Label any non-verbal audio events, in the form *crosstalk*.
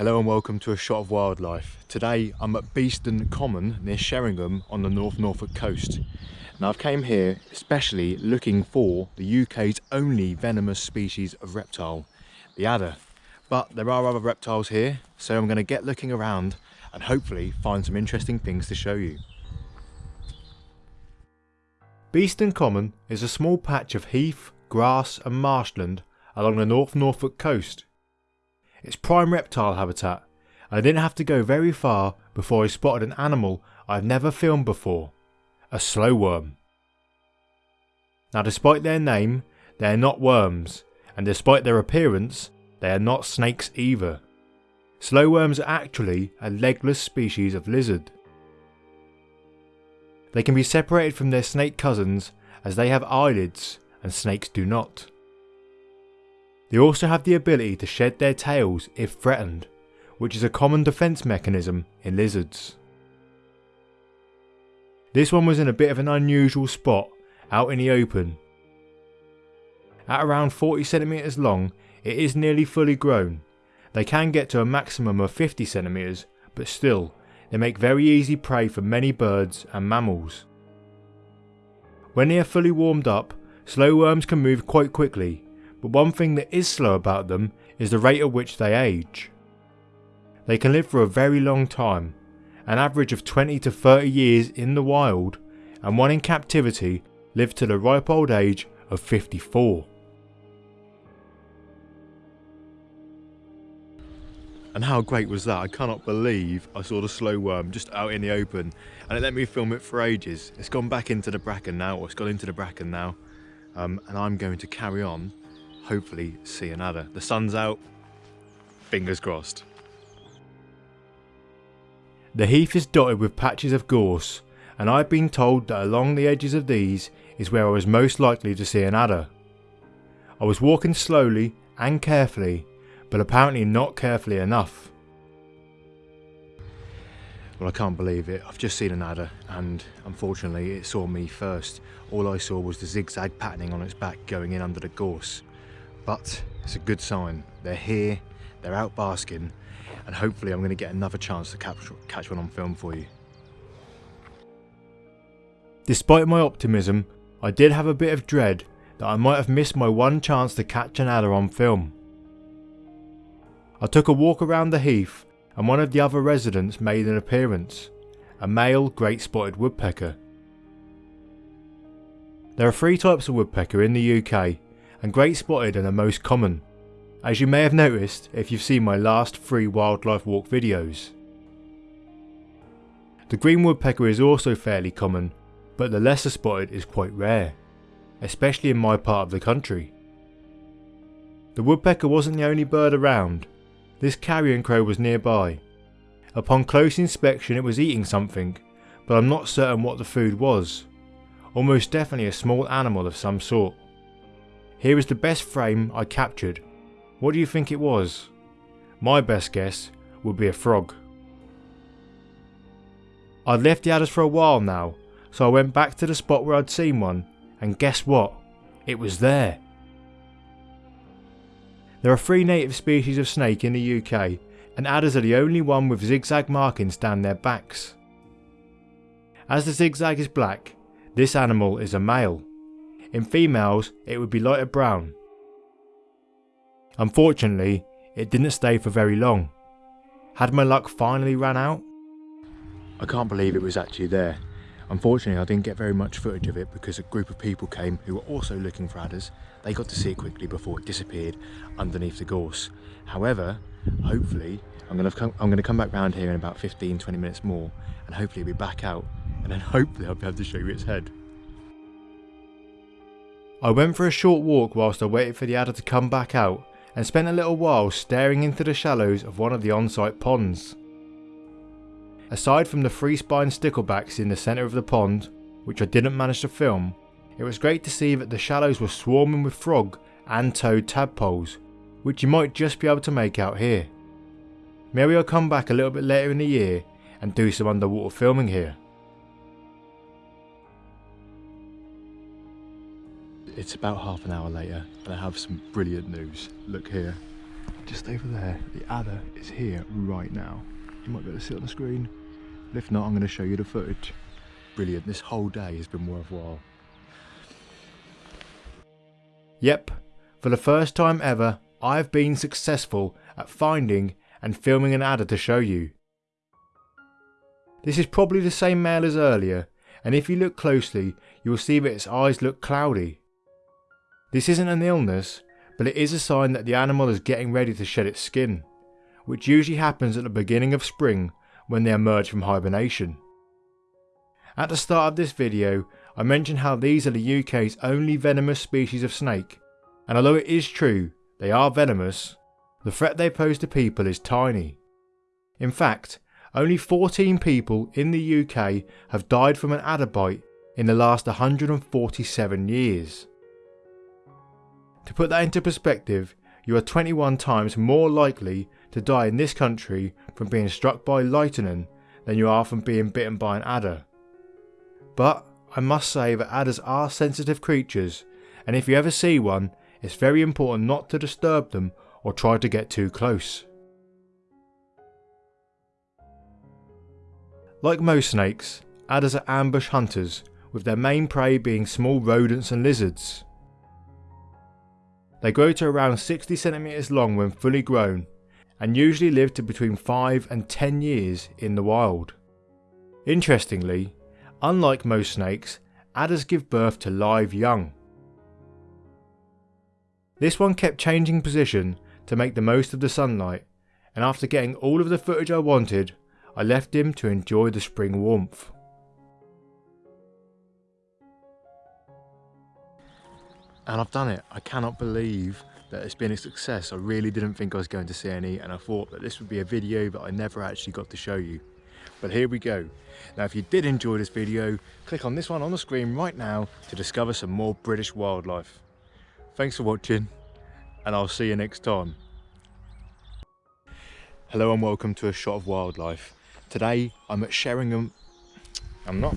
Hello and welcome to A Shot of Wildlife. Today I'm at Beeston Common near Sheringham on the North Norfolk coast. Now I've came here especially looking for the UK's only venomous species of reptile, the adder. But there are other reptiles here, so I'm going to get looking around and hopefully find some interesting things to show you. Beeston Common is a small patch of heath, grass and marshland along the North Norfolk coast it's prime reptile habitat, and I didn't have to go very far before I spotted an animal I've never filmed before, a slow worm. Now despite their name, they are not worms, and despite their appearance, they are not snakes either. Slow worms are actually a legless species of lizard. They can be separated from their snake cousins as they have eyelids and snakes do not. They also have the ability to shed their tails if threatened, which is a common defence mechanism in lizards. This one was in a bit of an unusual spot out in the open. At around 40cm long, it is nearly fully grown. They can get to a maximum of 50cm, but still, they make very easy prey for many birds and mammals. When they are fully warmed up, slow worms can move quite quickly but one thing that is slow about them is the rate at which they age. They can live for a very long time, an average of 20 to 30 years in the wild, and one in captivity lived to the ripe old age of 54. And how great was that? I cannot believe I saw the slow worm just out in the open and it let me film it for ages. It's gone back into the bracken now, or it's gone into the bracken now. Um, and I'm going to carry on hopefully see another. The sun's out, fingers crossed. The heath is dotted with patches of gorse, and I've been told that along the edges of these is where I was most likely to see an adder. I was walking slowly and carefully, but apparently not carefully enough. Well, I can't believe it. I've just seen an adder, and unfortunately, it saw me first. All I saw was the zigzag patterning on its back going in under the gorse but it's a good sign. They're here, they're out basking, and hopefully I'm going to get another chance to capture, catch one on film for you. Despite my optimism, I did have a bit of dread that I might have missed my one chance to catch an adder on film. I took a walk around the heath and one of the other residents made an appearance, a male great spotted woodpecker. There are three types of woodpecker in the UK and great spotted are the most common, as you may have noticed if you've seen my last three wildlife walk videos. The green woodpecker is also fairly common, but the lesser spotted is quite rare, especially in my part of the country. The woodpecker wasn't the only bird around, this carrion crow was nearby. Upon close inspection it was eating something, but I'm not certain what the food was. Almost definitely a small animal of some sort. Here is the best frame I captured. What do you think it was? My best guess would be a frog. I'd left the adders for a while now, so I went back to the spot where I'd seen one, and guess what? It was there. There are three native species of snake in the UK, and adders are the only one with zigzag markings down their backs. As the zigzag is black, this animal is a male. In females, it would be lighter brown. Unfortunately, it didn't stay for very long. Had my luck finally ran out? I can't believe it was actually there. Unfortunately, I didn't get very much footage of it because a group of people came who were also looking for adders. They got to see it quickly before it disappeared underneath the gorse. However, hopefully, I'm going to come, I'm to come back round here in about 15, 20 minutes more and hopefully it'll be back out and then *laughs* hopefully I'll be able to show you its head. I went for a short walk whilst I waited for the adder to come back out and spent a little while staring into the shallows of one of the on-site ponds. Aside from the three spine sticklebacks in the centre of the pond, which I didn't manage to film, it was great to see that the shallows were swarming with frog and toad tadpoles, which you might just be able to make out here. Maybe I'll come back a little bit later in the year and do some underwater filming here. It's about half an hour later and I have some brilliant news. Look here. just over there, the adder is here right now. You might be able to see it on the screen. But if not, I'm going to show you the footage. Brilliant, this whole day has been worthwhile. Yep, for the first time ever, I've been successful at finding and filming an adder to show you. This is probably the same male as earlier, and if you look closely, you will see that its eyes look cloudy. This isn't an illness, but it is a sign that the animal is getting ready to shed its skin, which usually happens at the beginning of spring when they emerge from hibernation. At the start of this video, I mentioned how these are the UK's only venomous species of snake, and although it is true they are venomous, the threat they pose to people is tiny. In fact, only 14 people in the UK have died from an adder bite in the last 147 years. To put that into perspective, you are 21 times more likely to die in this country from being struck by lightning than you are from being bitten by an adder. But I must say that adders are sensitive creatures, and if you ever see one, it's very important not to disturb them or try to get too close. Like most snakes, adders are ambush hunters, with their main prey being small rodents and lizards. They grow to around 60 centimeters long when fully grown, and usually live to between 5 and 10 years in the wild. Interestingly, unlike most snakes, adders give birth to live young. This one kept changing position to make the most of the sunlight, and after getting all of the footage I wanted, I left him to enjoy the spring warmth. And I've done it. I cannot believe that it's been a success. I really didn't think I was going to see any and I thought that this would be a video that I never actually got to show you. But here we go. Now if you did enjoy this video, click on this one on the screen right now to discover some more British wildlife. Thanks for watching and I'll see you next time. Hello and welcome to A Shot of Wildlife. Today I'm at Sheringham, I'm not,